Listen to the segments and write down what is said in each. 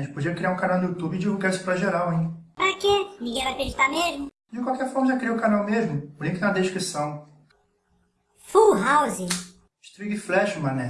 A gente podia criar um canal no YouTube e divulgar isso pra geral, hein? Pra quê? Ninguém vai acreditar mesmo? De qualquer forma, já criei o canal mesmo. O link na descrição. Full House. String Flash, mané.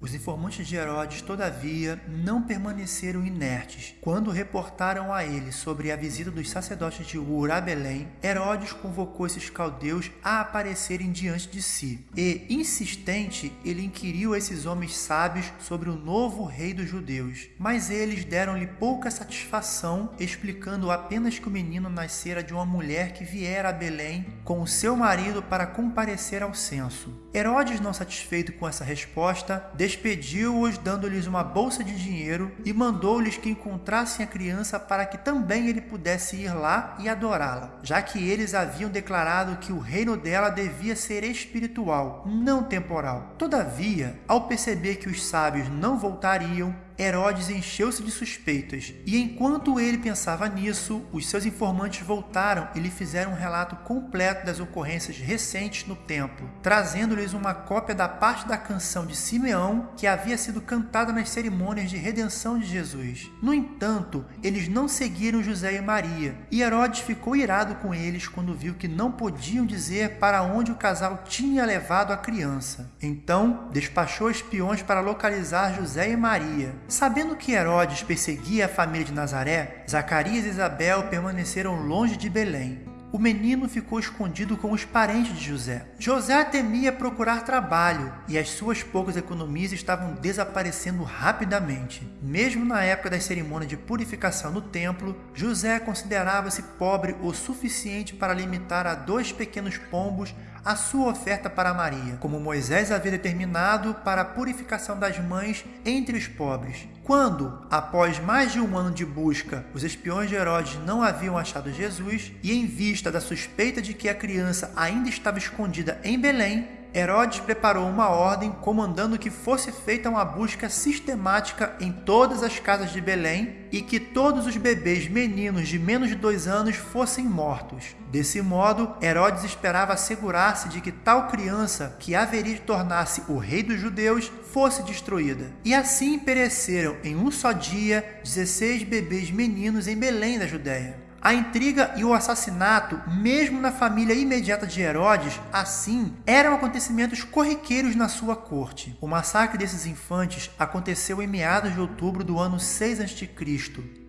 Os informantes de Herodes, todavia, não permaneceram inertes. Quando reportaram a ele sobre a visita dos sacerdotes de Ur a Belém, Herodes convocou esses caldeus a aparecerem diante de si. E, insistente, ele inquiriu esses homens sábios sobre o novo rei dos judeus. Mas eles deram-lhe pouca satisfação, explicando apenas que o menino nascera de uma mulher que viera a Belém com o seu marido para comparecer ao censo. Herodes, não satisfeito com essa resposta, despediu-os dando-lhes uma bolsa de dinheiro e mandou-lhes que encontrassem a criança para que também ele pudesse ir lá e adorá-la, já que eles haviam declarado que o reino dela devia ser espiritual, não temporal. Todavia, ao perceber que os sábios não voltariam, Herodes encheu-se de suspeitas, e enquanto ele pensava nisso, os seus informantes voltaram e lhe fizeram um relato completo das ocorrências recentes no templo, trazendo-lhes uma cópia da parte da canção de Simeão que havia sido cantada nas cerimônias de redenção de Jesus. No entanto, eles não seguiram José e Maria, e Herodes ficou irado com eles quando viu que não podiam dizer para onde o casal tinha levado a criança. Então, despachou espiões para localizar José e Maria. Sabendo que Herodes perseguia a família de Nazaré, Zacarias e Isabel permaneceram longe de Belém. O menino ficou escondido com os parentes de José. José temia procurar trabalho e as suas poucas economias estavam desaparecendo rapidamente. Mesmo na época das cerimônias de purificação no templo, José considerava-se pobre o suficiente para limitar a dois pequenos pombos a sua oferta para Maria, como Moisés havia determinado para a purificação das mães entre os pobres. Quando, após mais de um ano de busca, os espiões de Herodes não haviam achado Jesus, e em vista da suspeita de que a criança ainda estava escondida em Belém, Herodes preparou uma ordem comandando que fosse feita uma busca sistemática em todas as casas de Belém e que todos os bebês meninos de menos de dois anos fossem mortos. Desse modo, Herodes esperava assegurar-se de que tal criança, que haveria de tornar-se o rei dos judeus, fosse destruída. E assim pereceram em um só dia 16 bebês meninos em Belém da Judéia. A intriga e o assassinato, mesmo na família imediata de Herodes, assim, eram acontecimentos corriqueiros na sua corte. O massacre desses infantes aconteceu em meados de outubro do ano 6 a.C.,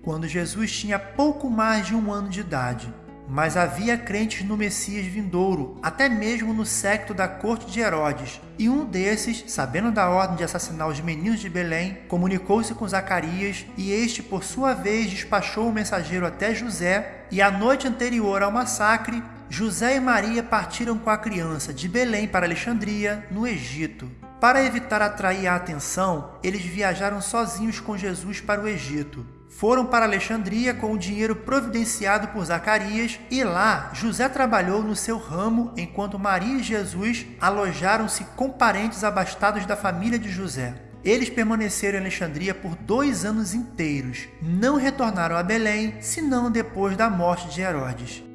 quando Jesus tinha pouco mais de um ano de idade. Mas havia crentes no Messias vindouro, até mesmo no secto da corte de Herodes. E um desses, sabendo da ordem de assassinar os meninos de Belém, comunicou-se com Zacarias, e este, por sua vez, despachou o mensageiro até José. E a noite anterior ao massacre, José e Maria partiram com a criança de Belém para Alexandria, no Egito. Para evitar atrair a atenção, eles viajaram sozinhos com Jesus para o Egito foram para Alexandria com o dinheiro providenciado por Zacarias e lá José trabalhou no seu ramo enquanto Maria e Jesus alojaram-se com parentes abastados da família de José. Eles permaneceram em Alexandria por dois anos inteiros. Não retornaram a Belém, senão depois da morte de Herodes.